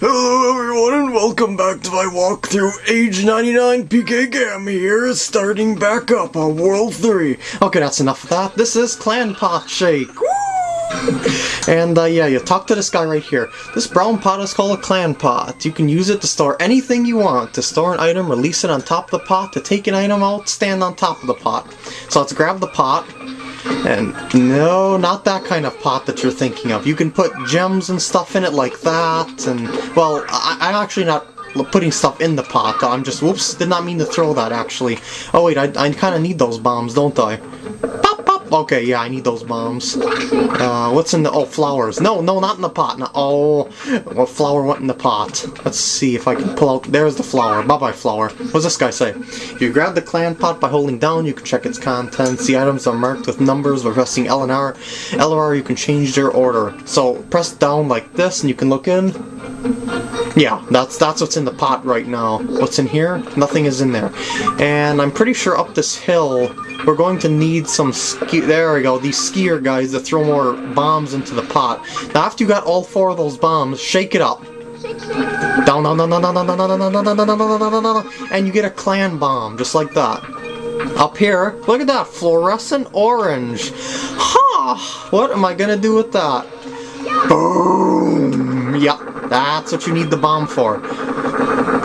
Hello everyone and welcome back to my walkthrough Age 99 PK Gam here, starting back up on World 3. Okay, that's enough of that. This is Clan Pot Shake. And uh, yeah, you talk to this guy right here. This brown pot is called a clan pot. You can use it to store anything you want. To store an item, release it on top of the pot. To take an item out, stand on top of the pot. So let's grab the pot. And no, not that kind of pot that you're thinking of. You can put gems and stuff in it like that, and, well, I, I'm actually not putting stuff in the pot. I'm just, whoops, did not mean to throw that, actually. Oh wait, I, I kind of need those bombs, don't I? Okay, yeah, I need those bombs. Uh, what's in the, oh, flowers. No, no, not in the pot. No, oh, what flower went in the pot? Let's see if I can pull out, there's the flower. Bye-bye, flower. What's this guy say? If you grab the clan pot by holding down, you can check its contents. The items are marked with numbers by pressing L and R. L or R, you can change their order. So, press down like this and you can look in. Yeah, that's that's what's in the pot right now. What's in here? Nothing is in there. And I'm pretty sure up this hill, we're going to need some ski- there we go, these skier guys to throw more bombs into the pot. Now after you got all four of those bombs, shake it up. Down, down, down, down, down, down, down, down, down, down, down, down, down, and you get a clan bomb, just like that. Up here, look at that, fluorescent orange. Ha! What am I gonna do with that? Boom! Yep, that's what you need the bomb for.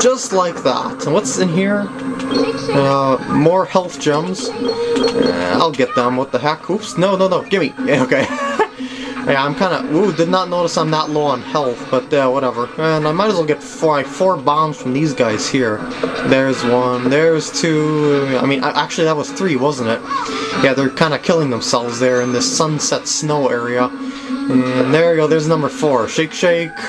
Just like that. And what's in here? Uh, more health gems. Uh, I'll get them. What the heck? Oops. No, no, no. Gimme. Yeah, okay. Yeah, I'm kind of... Ooh, did not notice I'm that low on health, but uh, whatever. And I might as well get four, like, four bombs from these guys here. There's one. There's two. I mean, actually that was three, wasn't it? Yeah, they're kind of killing themselves there in this sunset snow area. And there you go, there's number four. Shake, shake.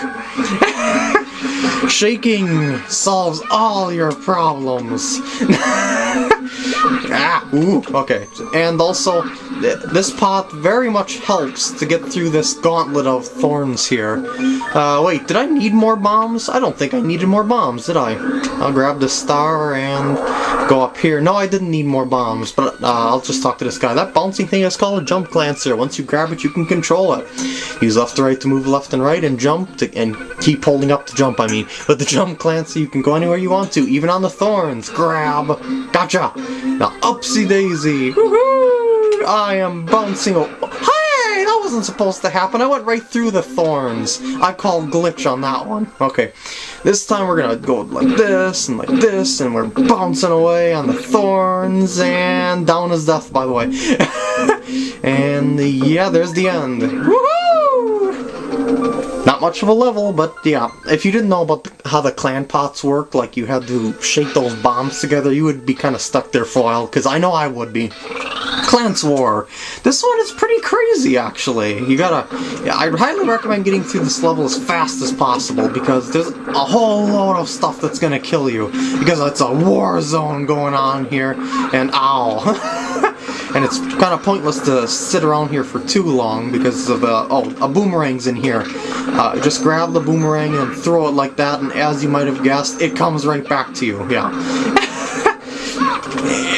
Shaking solves all your problems. ah, ooh, okay. And also, this path very much helps to get through this gauntlet of thorns here. Uh, wait, did I need more bombs? I don't think I needed more bombs, did I? I'll grab the star and go up here. No, I didn't need more bombs, but uh, I'll just talk to this guy. That bouncing thing is called a jump clancer. Once you grab it, you can control it. Use left to right to move left and right and jump, to, and keep holding up to jump, I mean. With the jump clancer, you can go anywhere you want to, even on the thorns. Grab. Gotcha! Now, upsy daisy. Woohoo! I am bouncing. Hey, that wasn't supposed to happen. I went right through the thorns. I call glitch on that one. Okay. This time we're gonna go like this and like this, and we're bouncing away on the thorns, and down is death, by the way. and yeah, there's the end. Not much of a level, but yeah, if you didn't know about how the clan pots work, like you had to shake those bombs together, you would be kind of stuck there for a while, because I know I would be. Clans War. This one is pretty crazy, actually. You gotta... I'd highly recommend getting through this level as fast as possible, because there's a whole load of stuff that's gonna kill you. Because it's a war zone going on here, and ow. and it's kind of pointless to sit around here for too long because of oh a boomerang's in here uh, just grab the boomerang and throw it like that and as you might have guessed it comes right back to you yeah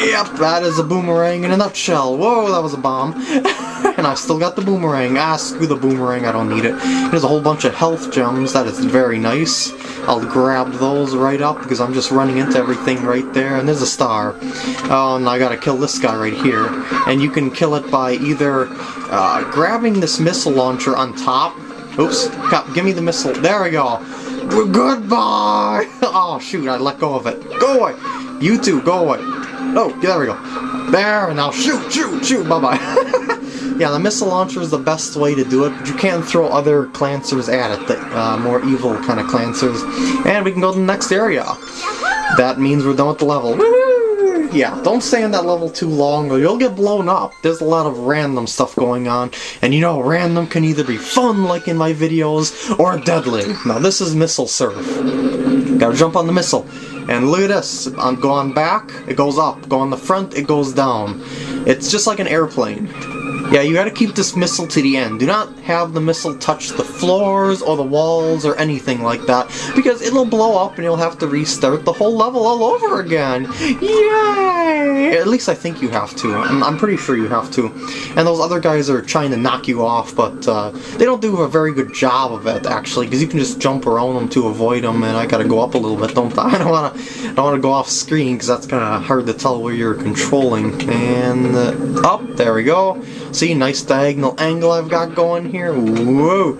yep that is a boomerang in a nutshell whoa that was a bomb and I still got the boomerang ah screw the boomerang I don't need it there's a whole bunch of health gems that is very nice I'll grab those right up because I'm just running into everything right there. And there's a star. Oh, and I gotta kill this guy right here. And you can kill it by either uh, grabbing this missile launcher on top. Oops, give me the missile. There we go. Goodbye! Oh, shoot, I let go of it. Go away! You two, go away. Oh, yeah, there we go. There, and now shoot, shoot, shoot, bye-bye. Yeah, the missile launcher is the best way to do it, but you can throw other clancers at it, the uh, more evil kind of clancers. And we can go to the next area. That means we're done with the level. Yeah, don't stay in that level too long or you'll get blown up. There's a lot of random stuff going on, and you know random can either be fun like in my videos, or deadly. Now this is Missile Surf. Gotta jump on the missile. And look at this, I'm going back, it goes up. Go on the front, it goes down. It's just like an airplane. Yeah, you gotta keep this missile to the end. Do not have the missile touch the floors or the walls or anything like that, because it'll blow up and you'll have to restart the whole level all over again. Yay! At least I think you have to. I'm, I'm pretty sure you have to. And those other guys are trying to knock you off, but uh, they don't do a very good job of it, actually, because you can just jump around them to avoid them, and I gotta go up a little bit, don't I? I don't wanna, I don't wanna go off screen, because that's kind of hard to tell where you're controlling. And uh, up, there we go. See, nice diagonal angle I've got going here. Whoa!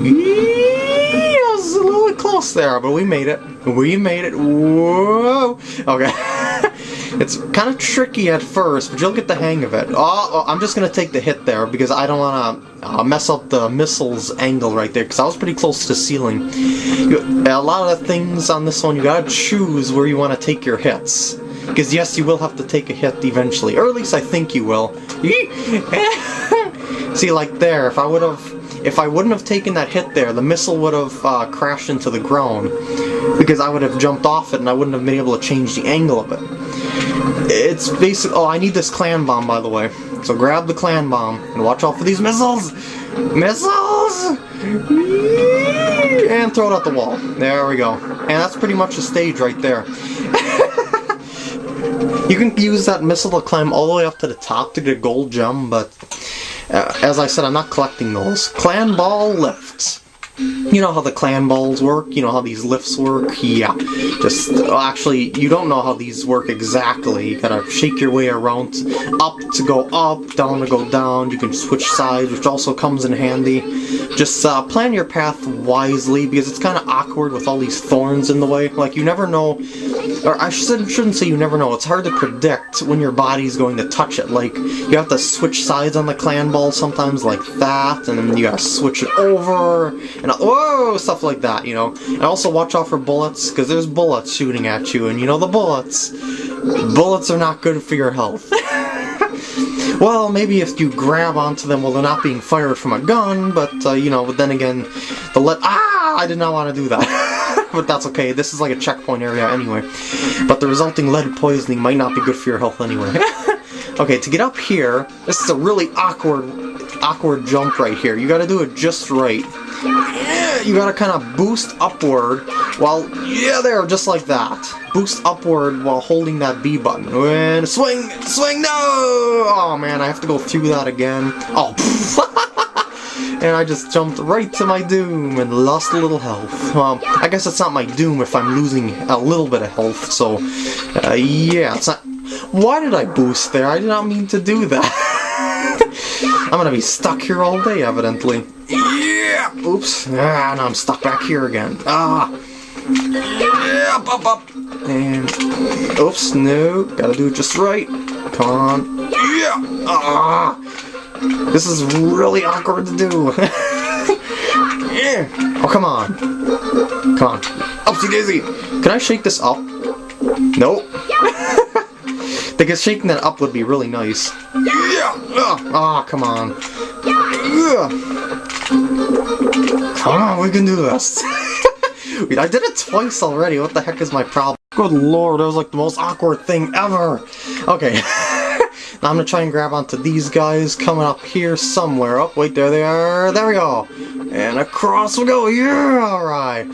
Eee, I was a little bit close there, but we made it. We made it. Whoa! Okay. it's kind of tricky at first, but you'll get the hang of it. Oh, oh I'm just gonna take the hit there because I don't want to uh, mess up the missile's angle right there because I was pretty close to the ceiling. You, a lot of things on this one, you gotta choose where you want to take your hits. Because yes, you will have to take a hit eventually, or at least I think you will. See, like there, if I would have, if I wouldn't have taken that hit there, the missile would have uh, crashed into the ground, because I would have jumped off it and I wouldn't have been able to change the angle of it. It's basic. Oh, I need this clan bomb, by the way. So grab the clan bomb and watch out for these missiles. Missiles! And throw it at the wall. There we go. And that's pretty much the stage right there. You can use that missile to climb all the way up to the top to get a gold gem, but uh, as I said, I'm not collecting those. Clan ball lifts. You know how the clan balls work? You know how these lifts work? Yeah. Just, well, actually, you don't know how these work exactly. You gotta shake your way around up to go up, down to go down. You can switch sides, which also comes in handy. Just uh, plan your path wisely, because it's kind of awkward with all these thorns in the way. Like, you never know or I shouldn't say you never know, it's hard to predict when your body's going to touch it. Like, you have to switch sides on the clan ball sometimes like that, and then you gotta switch it over, and whoa, stuff like that, you know. And also watch out for bullets, because there's bullets shooting at you, and you know the bullets. Bullets are not good for your health. well, maybe if you grab onto them while they're not being fired from a gun, but, uh, you know, but then again, the let- Ah! I did not want to do that. but that's okay. This is like a checkpoint area anyway. But the resulting lead poisoning might not be good for your health anyway. okay, to get up here, this is a really awkward, awkward jump right here. You gotta do it just right. You gotta kind of boost upward while, yeah, there, just like that. Boost upward while holding that B button. And swing, swing, no! Oh man, I have to go through that again. Oh, and I just jumped right to my doom and lost a little health. Well, I guess it's not my doom if I'm losing a little bit of health, so uh, yeah, it's not... Why did I boost there? I did not mean to do that. I'm gonna be stuck here all day, evidently. Yeah! Oops. Ah, now I'm stuck back here again. Ah! Yeah, up, up. And... Oops, no. Gotta do it just right. Come on. Yeah! Ah! This is really awkward to do. yeah. Oh, come on. Come on. Upsy daisy. Can I shake this up? Nope. Because shaking that up would be really nice. Yeah. Ah, oh, come on. Yeah. Come on, we can do this. I did it twice already. What the heck is my problem? Good lord, that was like the most awkward thing ever. Okay. Now I'm gonna try and grab onto these guys coming up here somewhere. Oh, wait, there they are. There we go. And across we go. Yeah, alright.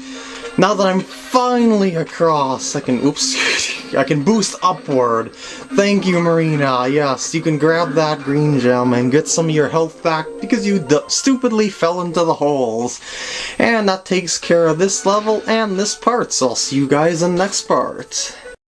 Now that I'm finally across, I can, oops, I can boost upward. Thank you, Marina. Yes, you can grab that green gem and get some of your health back because you stupidly fell into the holes. And that takes care of this level and this part, so I'll see you guys in the next part.